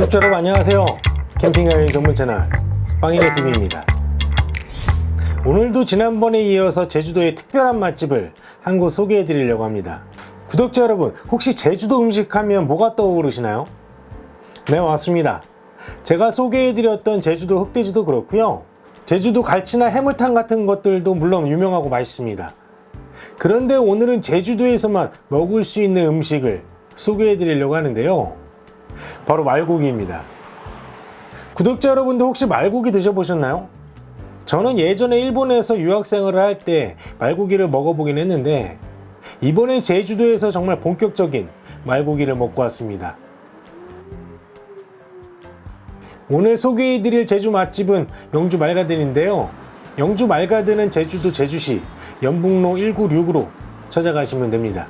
구독자 여러분 안녕하세요. 캠핑 여행 전문 채널 빵이네 TV입니다. 오늘도 지난번에 이어서 제주도의 특별한 맛집을 한 곳 소개해 드리려고 합니다. 구독자 여러분 혹시 제주도 음식 하면 뭐가 떠오르시나요? 네 맞습니다. 제가 소개해 드렸던 제주도 흑돼지도 그렇고요. 제주도 갈치나 해물탕 같은 것들도 물론 유명하고 맛있습니다. 그런데 오늘은 제주도에서만 먹을 수 있는 음식을 소개해 드리려고 하는데요 바로 말고기입니다. 구독자 여러분도 혹시 말고기 드셔보셨나요? 저는 예전에 일본에서 유학생활을 할 때 말고기를 먹어보긴 했는데 이번에 제주도에서 정말 본격적인 말고기를 먹고 왔습니다. 오늘 소개해드릴 제주 맛집은 영주 말가든인데요. 영주 말가든은 제주도 제주시 연북로 196으로 찾아가시면 됩니다.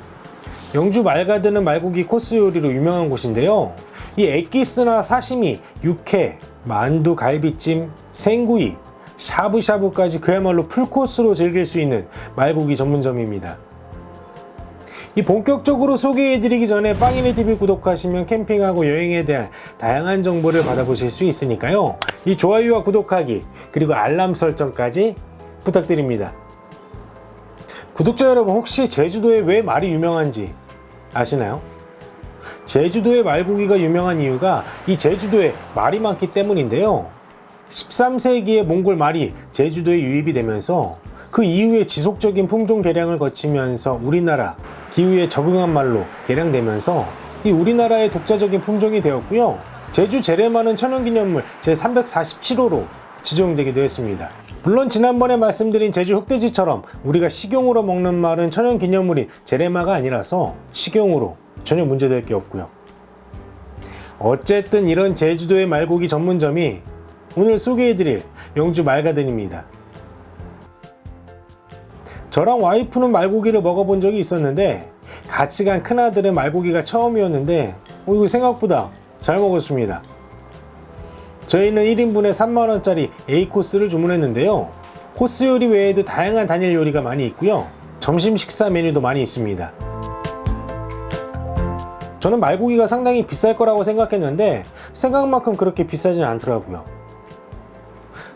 영주 말가든은 말고기 코스 요리로 유명한 곳인데요 이 엑기스나 사시미, 육회, 만두, 갈비찜, 생구이, 샤브샤브까지 그야말로 풀코스로 즐길 수 있는 말고기 전문점입니다. 이 본격적으로 소개해드리기 전에 빵이네TV 구독하시면 캠핑하고 여행에 대한 다양한 정보를 받아보실 수 있으니까요. 이 좋아요와 구독하기 그리고 알람 설정까지 부탁드립니다. 구독자 여러분 혹시 제주도에 왜 말이 유명한지 아시나요? 제주도의 말고기가 유명한 이유가 이 제주도에 말이 많기 때문인데요. 13세기에 몽골 말이 제주도에 유입이 되면서 그 이후에 지속적인 품종 개량을 거치면서 우리나라 기후에 적응한 말로 개량되면서 이 우리나라의 독자적인 품종이 되었고요. 제주 재래말은 천연기념물 제347호로 지정되기도 했습니다. 물론 지난번에 말씀드린 제주 흑돼지처럼 우리가 식용으로 먹는 말은 천연기념물이 재래마가 아니라서 식용으로 전혀 문제될 게 없고요. 어쨌든 이런 제주도의 말고기 전문점이 오늘 소개해드릴 영주 말가든입니다. 저랑 와이프는 말고기를 먹어본 적이 있었는데 같이 간 큰아들은 말고기가 처음이었는데 어, 이거 생각보다 잘 먹었습니다. 저희는 1인분에 3만원짜리 A코스를 주문했는데요. 코스 요리 외에도 다양한 단일 요리가 많이 있고요. 점심 식사 메뉴도 많이 있습니다 저는 말고기가 상당히 비쌀 거라고 생각했는데 생각만큼 그렇게 비싸진 않더라고요.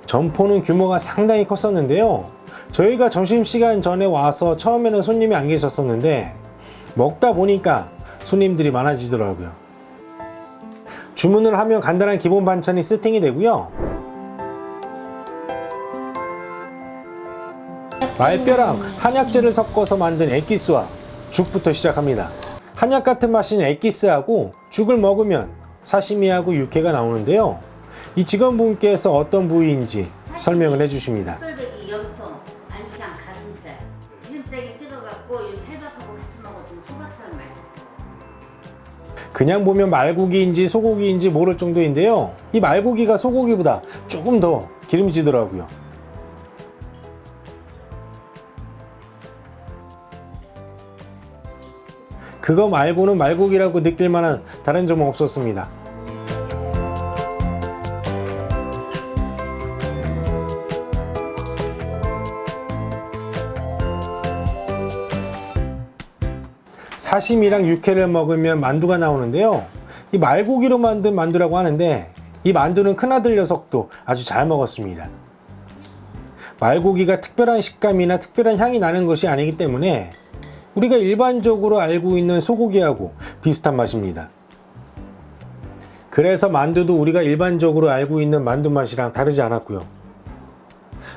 점포는 규모가 상당히 컸었는데요. 저희가 점심시간 전에 와서 처음에는 손님이 안 계셨었는데 먹다 보니까 손님들이 많아지더라고요. 주문을 하면 간단한 기본 반찬이 세팅이 되고요. 말뼈랑 한약재를 섞어서 만든 액기스와 죽부터 시작합니다 한약 같은 맛인 액기스하고 죽을 먹으면 사시미하고 육회가 나오는데요. 이 직원분께서 어떤 부위인지 설명을 해주십니다. 털배기 염통, 안창, 가슴살 기름장에 찍어갖고 이 찰밥하고 같이 먹어주면 초밥처럼 맛있어요. 그냥 보면 말고기인지 소고기인지 모를 정도인데요. 이 말고기가 소고기보다 조금 더 기름지더라고요 그거 말고는 말고기라고 느낄 만한 다른 점은 없었습니다. 사심이랑 육회를 먹으면 만두가 나오는데요. 이 말고기로 만든 만두라고 하는데 이 만두는 큰아들 녀석도 아주 잘 먹었습니다. 말고기가 특별한 식감이나 특별한 향이 나는 것이 아니기 때문에 우리가 일반적으로 알고 있는 소고기하고 비슷한 맛입니다 그래서 만두도 우리가 일반적으로 알고 있는 만두 맛이랑 다르지 않았고요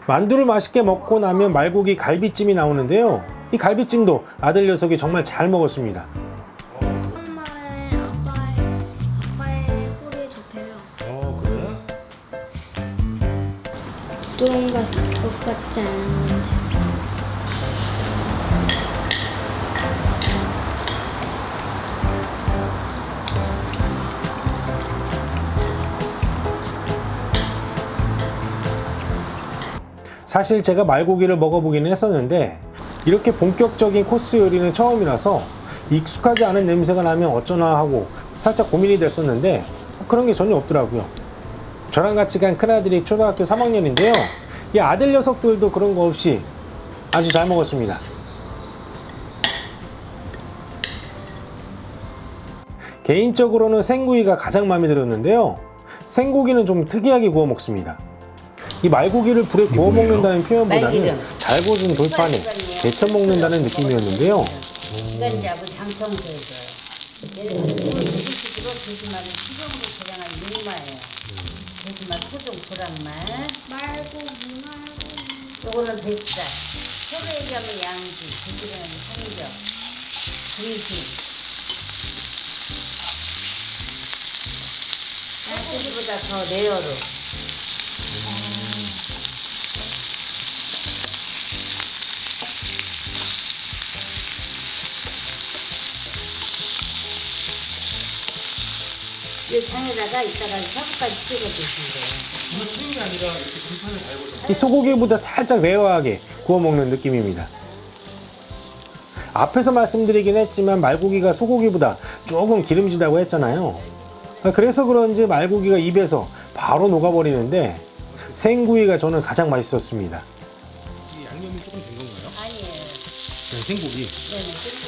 만두를 맛있게 먹고 나면 말고기 갈비찜이 나오는데요 이 갈비찜도 아들 녀석이 정말 잘 먹었습니다 엄마의 아빠의 아빠의 소리 좋대요. 어 그래? 부드러운 것 같지 않은데. 사실 제가 말고기를 먹어보기는 했었는데 이렇게 본격적인 코스 요리는 처음이라서 익숙하지 않은 냄새가 나면 어쩌나 하고 살짝 고민이 됐었는데 그런 게 전혀 없더라고요 저랑 같이 간 큰아들이 초등학교 3학년인데요 이 아들 녀석들도 그런 거 없이 아주 잘 먹었습니다 개인적으로는 생구이가 가장 마음에 들었는데요. 생고기는 좀 특이하게 구워 먹습니다. 이 말고기를 불에 구워 뭐예요? 먹는다는 표현보다는 말기름. 잘 구워진 돌판에 데쳐 먹는다는 느낌이었는데요. 이건 이제 아버지 장청소해줘요. 얘는 무식으로 돼지말을 수정으로 조량한 육마예요. 돼지말 토종 보란말. 말고기 말고기. 요거는 뱃살. 서로 얘기하면 양지, 돼지는 삼겹, 등심. 돼지보다 더 rare로. 이 장에다가 이따가 사부까지 찍어 드시면 돼요. 이 소고기보다 살짝 rare하게 구워 먹는 느낌입니다. 앞에서 말씀드리긴 했지만 말고기가 소고기보다 조금 기름지다고 했잖아요. 그래서 그런지 말고기가 입에서 바로 녹아버리는데 생구이가 저는 가장 맛있었습니다. 이 양념이 조금 된 건가요? 아니에요. 그냥 생고기. 네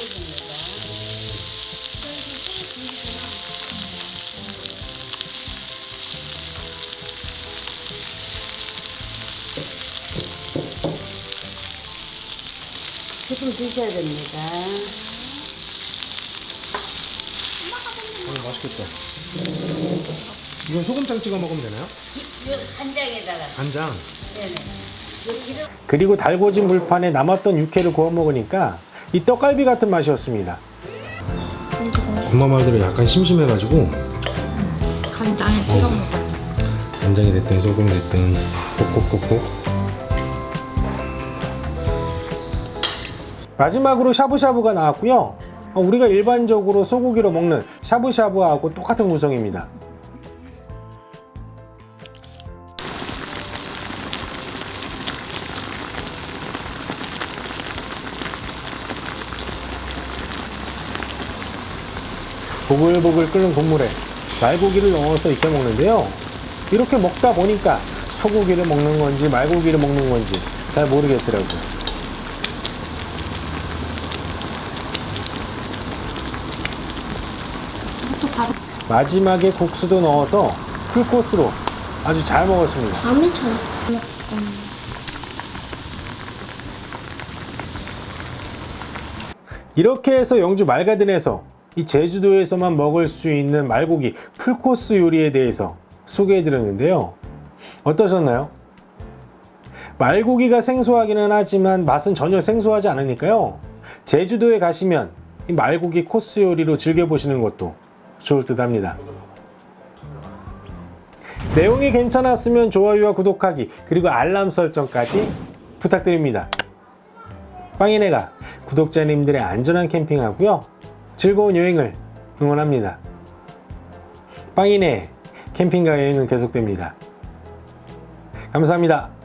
조금 드셔야 됩니다. 어, 맛있겠다. 이건 소금장 찍어 먹으면 되나요? 이 간장에다가, 간장. 네네. 그리고 달궈진 물판에 남았던 육회를 구워 먹으니까 이 떡갈비 같은 맛이었습니다. 엄마 말대로 약간 심심해가지고 간장에 찍어 먹어. 간장이 됐든 소금이 됐든 꼭꼭꼭꼭 마지막으로 샤브샤브가 나왔고요. 어, 우리가 일반적으로 소고기로 먹는 샤브샤브하고 똑같은 구성입니다. 보글보글 끓는 국물에 말고기를 넣어서 익혀 먹는데요. 이렇게 먹다 보니까 소고기를 먹는 건지 말고기를 먹는 건지 잘 모르겠더라고요. 마지막에 국수도 넣어서 풀코스로 아주 잘 먹었습니다. 이렇게 해서 영주 말가든에서 이 제주도에서만 먹을 수 있는 말고기 풀코스 요리에 대해서 소개해 드렸는데요. 어떠셨나요? 말고기가 생소하기는 하지만 맛은 전혀 생소하지 않으니까요. 제주도에 가시면 이 말고기 코스 요리로 즐겨보시는 것도 좋을 듯 합니다. 내용이 괜찮았으면 좋아요와 구독하기 그리고 알람 설정까지 부탁드립니다. 빵이네가 구독자님들의 안전한 캠핑하고요 즐거운 여행을 응원합니다. 빵이네 캠핑과 여행은 계속됩니다. 감사합니다.